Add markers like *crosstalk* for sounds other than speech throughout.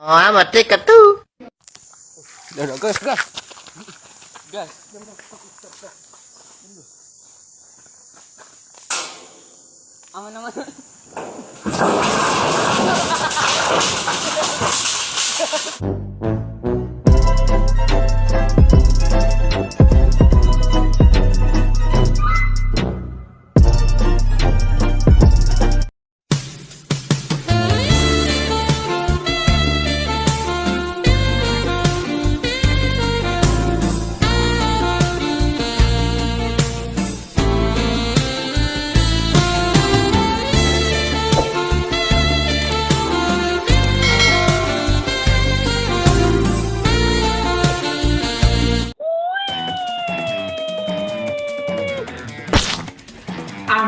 Oh, mati ka tuh. Udah, udah, gas, gas. Gas. Aman, *laughs* aman.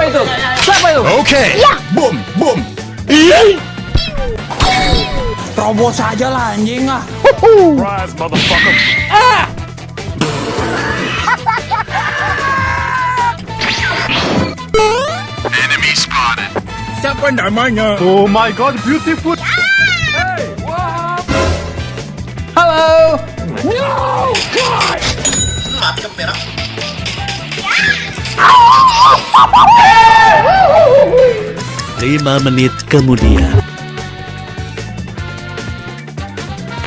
Siapa itu? Siapa itu? Oke. Okay. Ya. Boom, boom. Iya. Terobos aja lah anjing ah. Surprise, motherfucker. Ah. Siapa namanya? Oh my god, beautiful. Hey, Halo. Hello. No, God. Mati kamera. Lima menit kemudian.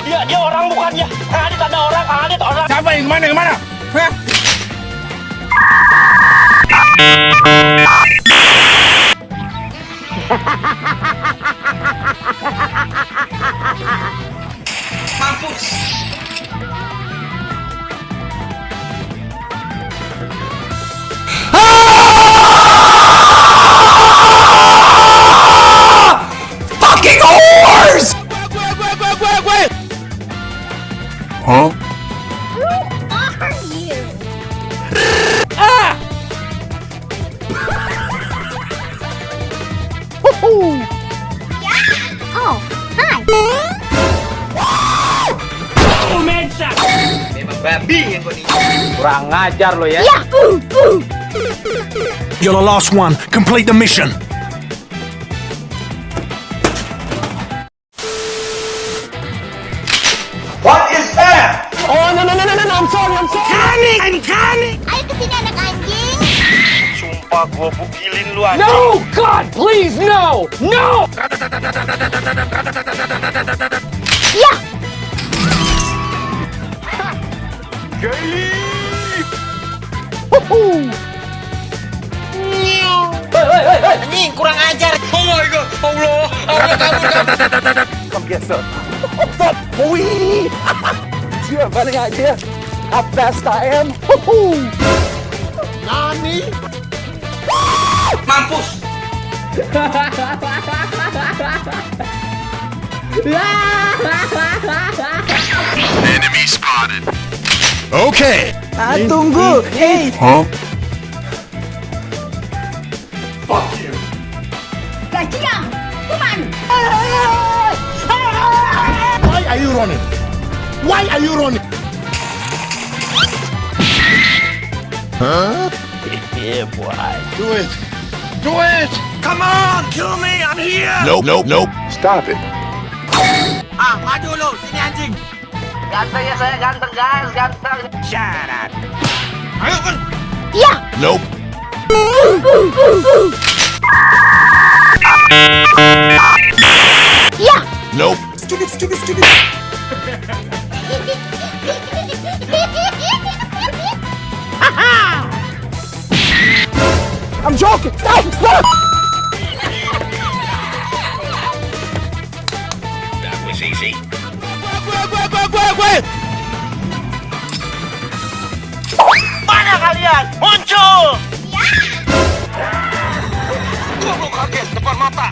Dia dia orang bukannya. Kang Adit ada orang, Kang Adit orang. Siapa yang mana yang mana? Hah? Mampus. Kurang ngajar lo ya. Ooh. You're the last one. Complete the mission. Oh, no, no, no, no, no, no, I'm sorry, I'm sorry. Ayo ke sini anak anjing. Sumpah gua bugilin lu anjing. No, God, please, no, no. Yeah. Anjing kurang ajar. Oh my. Oh Allah. Allah kabur Dia I am. Nani? Mampus. Enemy spotted. Okay. Ah, tunggu. Hey. Huh? Fuck you. Gajiang. Come on. Why are you running? Why are you running? Huh? *laughs* yeah, boy. Do it. Do it. Come on, kill me. I'm here. Nope, nope, nope. Stop it. Ah, maju lu, sini anjing. Ganteng ya saya ganteng guys, ganteng. Shut up. Ayo kan. Yeah. Nope. Yeah. Nope. *laughs* I'm joking. Stop, stop. gue Mana kalian? Muncul! Ya. Goblok kaget depan mata.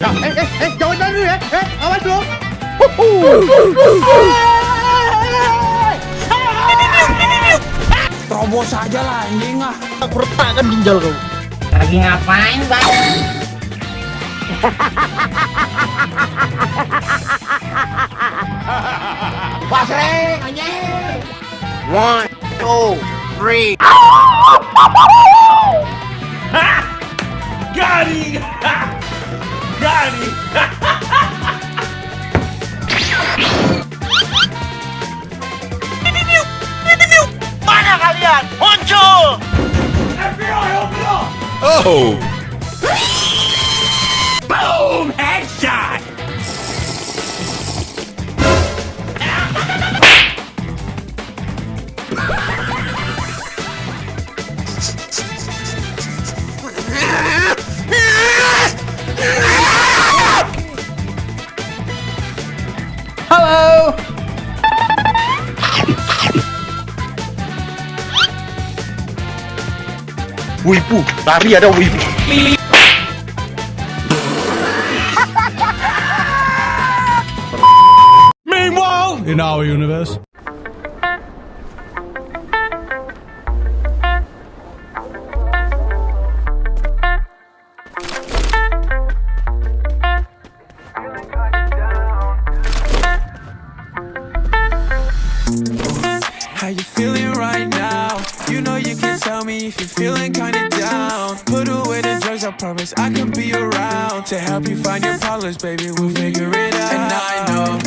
Ya, eh, eh, eh, jauh dulu ya. Eh, awas lo? Terobos aja lah anjing ah. Perut kan ginjal kau. Lagi ngapain, Bang? *laughs* Pasreng, anjing. One, two, three. Garing! Garing! Mana kalian? Muncul! FBI, FBI! Oh! Wibu, lari ada wibu. Meanwhile, in our universe. How you feeling right now? You know you can tell me if you're feeling promise I can be around to help you find your problems, baby. We'll figure it out. And I know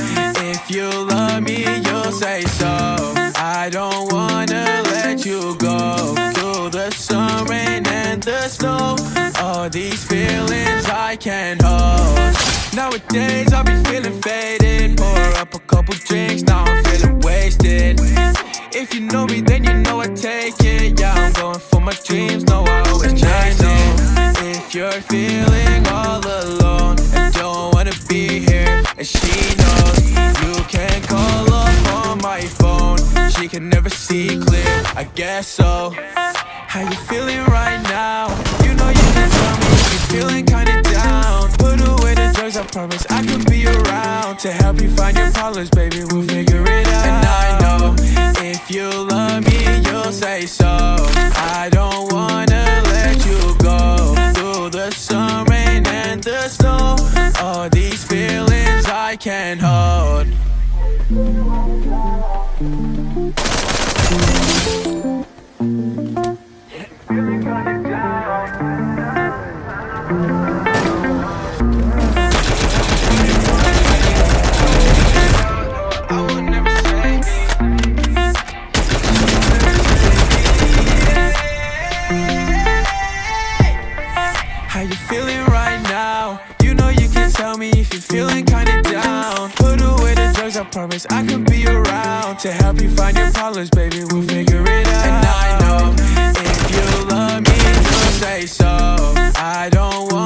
if you love me, you'll say so. I don't wanna let you go. Through the sun, rain, and the snow, all these feelings I can't hold. Nowadays I'll be feeling faded. Pour can never see clear. I guess so. How you feeling right now? You know you can tell me you're feeling kinda down. Put away the drugs, I promise I could be around to help you find your problems, baby. We'll figure it out. And I know if you love me, you'll say so. I don't wanna let you go. Through the sun, rain, and the snow, all these feelings I can't How you feeling right now? You know you can tell me if you're feeling kinda down. Put away the drugs, I promise I could be around to help you find your problems, baby. We'll figure it out. And I know if you love me, you'll say so. I don't wanna